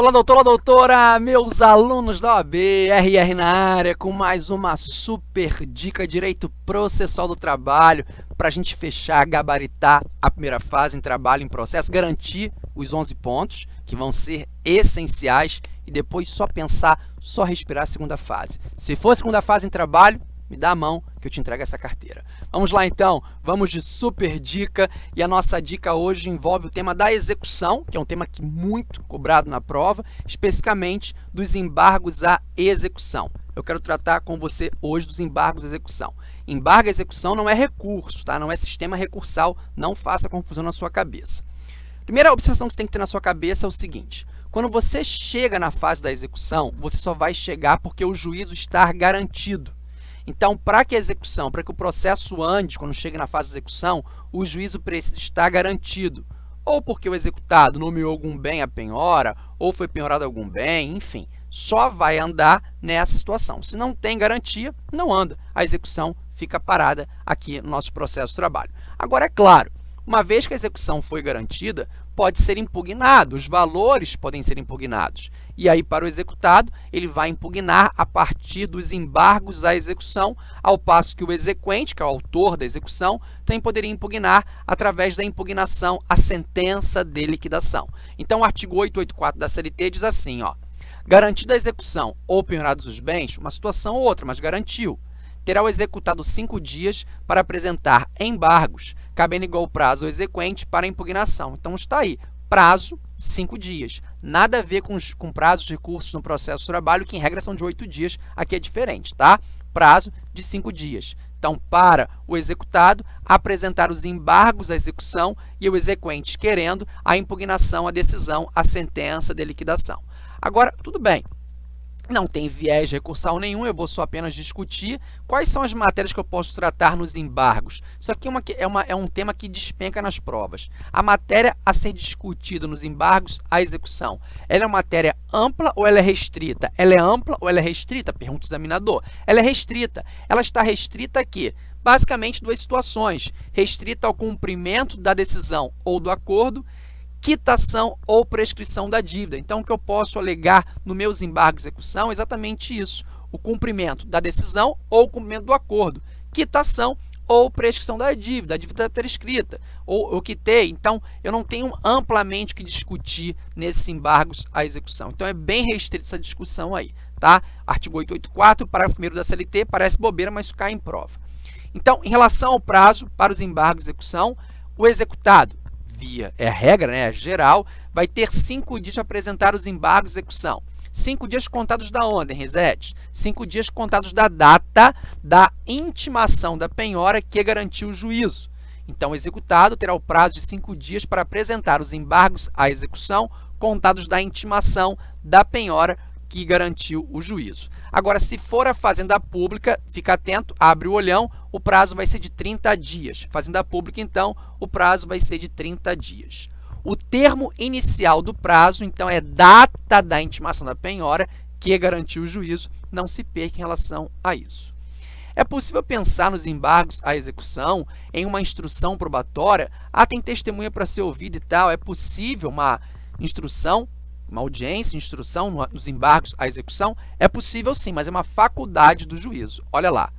Olá, doutor, olá, doutora, meus alunos da OAB, RR na área, com mais uma super dica direito processual do trabalho para a gente fechar, gabaritar a primeira fase em trabalho em processo, garantir os 11 pontos que vão ser essenciais e depois só pensar, só respirar a segunda fase. Se for segunda fase em trabalho, me dá a mão que eu te entrego essa carteira. Vamos lá então, vamos de super dica e a nossa dica hoje envolve o tema da execução, que é um tema que muito cobrado na prova, especificamente dos embargos à execução. Eu quero tratar com você hoje dos embargos à execução. Embargo à execução não é recurso, tá? não é sistema recursal, não faça confusão na sua cabeça. Primeira observação que você tem que ter na sua cabeça é o seguinte, quando você chega na fase da execução, você só vai chegar porque o juízo está garantido. Então, para que a execução, para que o processo ande, quando chega na fase de execução, o juízo precisa estar garantido. Ou porque o executado nomeou algum bem à penhora, ou foi penhorado algum bem, enfim. Só vai andar nessa situação. Se não tem garantia, não anda. A execução fica parada aqui no nosso processo de trabalho. Agora, é claro, uma vez que a execução foi garantida, pode ser impugnado, os valores podem ser impugnados. E aí, para o executado, ele vai impugnar a partir dos embargos à execução, ao passo que o exequente, que é o autor da execução, também poderia impugnar através da impugnação à sentença de liquidação. Então, o artigo 884 da CLT diz assim, ó, garantida a execução ou penhorados os bens, uma situação ou outra, mas garantiu, terá o executado cinco dias para apresentar embargos, cabendo igual prazo ao exequente para impugnação. Então, está aí, prazo, cinco dias. Nada a ver com, com prazos de recursos no processo de trabalho, que em regra são de oito dias, aqui é diferente, tá? Prazo de cinco dias. Então, para o executado, apresentar os embargos à execução e o exequente querendo a impugnação, a decisão, a sentença de liquidação. Agora, tudo bem, não tem viés recursal nenhum, eu vou só apenas discutir quais são as matérias que eu posso tratar nos embargos. Isso aqui é, uma, é, uma, é um tema que despenca nas provas. A matéria a ser discutida nos embargos, a execução, ela é uma matéria ampla ou ela é restrita? Ela é ampla ou ela é restrita? Pergunta o examinador. Ela é restrita. Ela está restrita aqui. Basicamente, duas situações. Restrita ao cumprimento da decisão ou do acordo quitação ou prescrição da dívida. Então, o que eu posso alegar no meus embargos de execução é exatamente isso, o cumprimento da decisão ou o cumprimento do acordo, quitação ou prescrição da dívida, a dívida prescrita, ou eu quitei. Então, eu não tenho amplamente que discutir nesses embargos à execução. Então, é bem restrita essa discussão aí, tá? Artigo 884, parágrafo 1 da CLT, parece bobeira, mas cai em prova. Então, em relação ao prazo para os embargos de execução, o executado via, é a regra né, geral, vai ter cinco dias para apresentar os embargos de execução. Cinco dias contados da onde, Reset? Cinco dias contados da data da intimação da penhora que garantiu o juízo. Então, o executado terá o prazo de cinco dias para apresentar os embargos à execução contados da intimação da penhora que garantiu o juízo. Agora, se for a fazenda pública, fica atento, abre o olhão, o prazo vai ser de 30 dias. Fazenda pública, então, o prazo vai ser de 30 dias. O termo inicial do prazo, então, é data da intimação da penhora, que garantiu o juízo, não se perca em relação a isso. É possível pensar nos embargos à execução em uma instrução probatória? Ah, tem testemunha para ser ouvida e tal. É possível uma instrução uma audiência, instrução nos embargos à execução, é possível sim, mas é uma faculdade do juízo. Olha lá.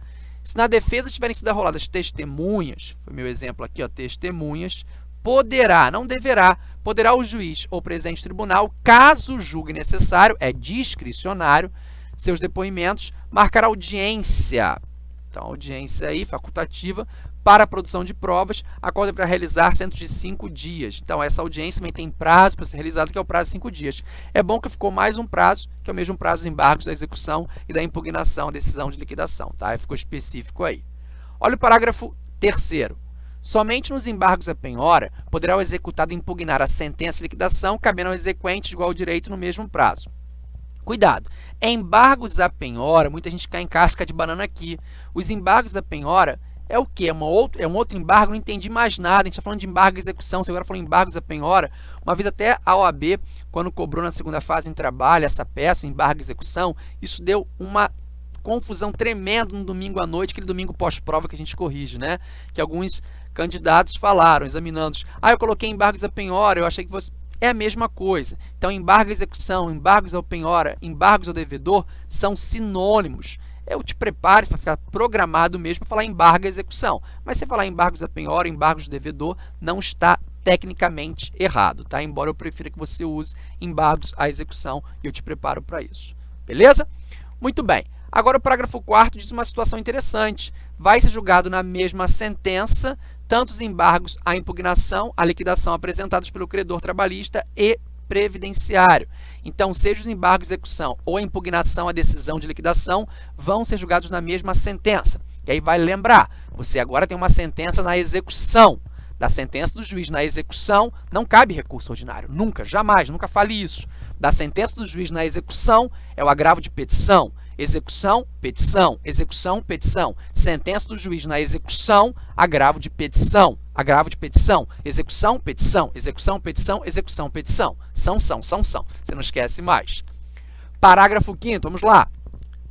Se na defesa tiverem sido arroladas testemunhas, foi meu exemplo aqui, ó, testemunhas, poderá, não deverá, poderá o juiz ou presidente do tribunal, caso julgue necessário, é discricionário, seus depoimentos, marcar audiência. Então, audiência aí, facultativa, para a produção de provas, a qual deverá realizar dentro de cinco dias. Então, essa audiência também tem prazo para ser realizada, que é o prazo de cinco dias. É bom que ficou mais um prazo, que é o mesmo prazo dos embargos da execução e da impugnação, decisão de liquidação. Tá? Ficou específico aí. Olha o parágrafo terceiro. Somente nos embargos à penhora poderá o executado impugnar a sentença de liquidação, cabendo ao exequente igual direito no mesmo prazo. Cuidado, embargos à penhora, muita gente cai em casca de banana aqui. Os embargos à penhora é o que? É, é um outro embargo? Não entendi mais nada. A gente está falando de embargo e execução, você agora falou embargos a penhora. Uma vez até a OAB, quando cobrou na segunda fase em trabalho essa peça, embargo e execução, isso deu uma confusão tremenda no domingo à noite, aquele domingo pós-prova que a gente corrige, né? Que alguns candidatos falaram, examinando. Ah, eu coloquei embargos a penhora, eu achei que você é a mesma coisa. Então, embargo à execução, embargos ao penhora, embargos ao devedor são sinônimos. Eu te prepare para ficar programado mesmo para falar embargo à execução. Mas se falar embargos a penhora, embargos ao devedor, não está tecnicamente errado, tá? Embora eu prefira que você use embargos à execução e eu te preparo para isso. Beleza? Muito bem. Agora o parágrafo 4 diz uma situação interessante. Vai ser julgado na mesma sentença tanto os embargos à impugnação, à liquidação apresentados pelo credor trabalhista e previdenciário. Então, seja os embargos de execução ou a impugnação à decisão de liquidação, vão ser julgados na mesma sentença. E aí vai lembrar, você agora tem uma sentença na execução. Da sentença do juiz na execução, não cabe recurso ordinário. Nunca, jamais, nunca fale isso. Da sentença do juiz na execução, é o agravo de petição. Execução, petição, execução, petição. Sentença do juiz na execução, agravo de petição, agravo de petição, execução, petição, execução, petição, execução, petição. São, são, são, são. Você não esquece mais. Parágrafo 5 vamos lá.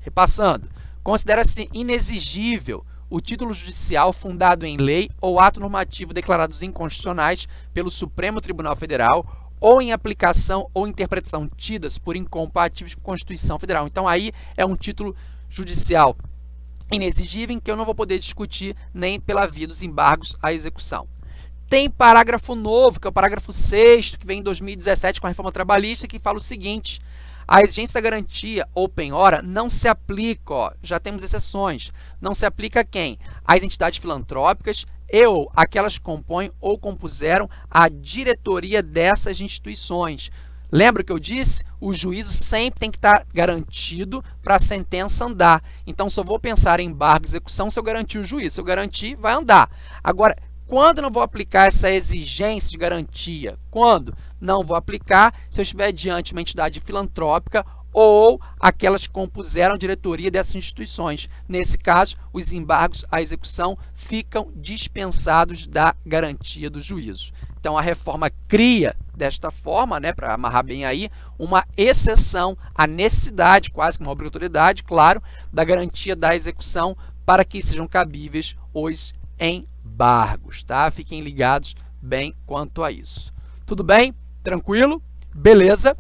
Repassando. Considera-se inexigível o título judicial fundado em lei ou ato normativo declarados inconstitucionais pelo Supremo Tribunal Federal ou em aplicação ou interpretação tidas por incompatíveis com a Constituição Federal. Então, aí é um título judicial inexigível em que eu não vou poder discutir nem pela via dos embargos à execução. Tem parágrafo novo, que é o parágrafo 6 que vem em 2017 com a reforma trabalhista, que fala o seguinte, a exigência da garantia ou penhora não se aplica, ó, já temos exceções, não se aplica a quem? Às entidades filantrópicas e ou aquelas que compõem ou compuseram a diretoria dessas instituições. Lembra que eu disse? O juízo sempre tem que estar garantido para a sentença andar. Então, só vou pensar em embargo e execução se eu garantir o juízo. Se eu garantir, vai andar. Agora, quando não vou aplicar essa exigência de garantia? Quando? Não vou aplicar se eu estiver diante de uma entidade filantrópica ou aquelas que compuseram a diretoria dessas instituições. Nesse caso, os embargos à execução ficam dispensados da garantia do juízo. Então, a reforma cria, desta forma, né, para amarrar bem aí, uma exceção à necessidade, quase que uma obrigatoriedade, claro, da garantia da execução para que sejam cabíveis os embargos. Tá? Fiquem ligados bem quanto a isso. Tudo bem? Tranquilo? Beleza?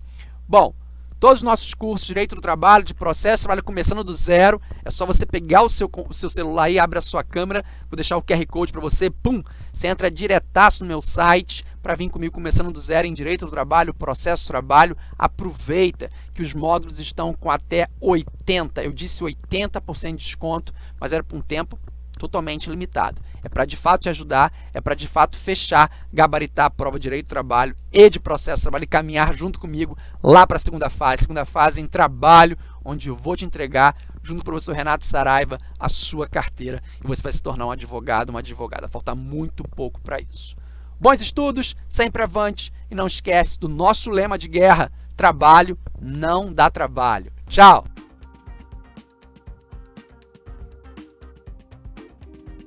Bom, Todos os nossos cursos, Direito do Trabalho, de Processo, trabalho começando do zero. É só você pegar o seu, o seu celular e abre a sua câmera. Vou deixar o QR Code para você. Pum! Você entra diretaço no meu site para vir comigo começando do zero em Direito do Trabalho, Processo do Trabalho. Aproveita que os módulos estão com até 80%. Eu disse 80% de desconto, mas era por um tempo totalmente limitado. É para de fato te ajudar, é para de fato fechar, gabaritar a prova de direito do trabalho e de processo de trabalho e caminhar junto comigo lá para a segunda fase, segunda fase em trabalho, onde eu vou te entregar, junto com o professor Renato Saraiva, a sua carteira e você vai se tornar um advogado, uma advogada. Falta muito pouco para isso. Bons estudos, sempre avante e não esquece do nosso lema de guerra, trabalho não dá trabalho. Tchau!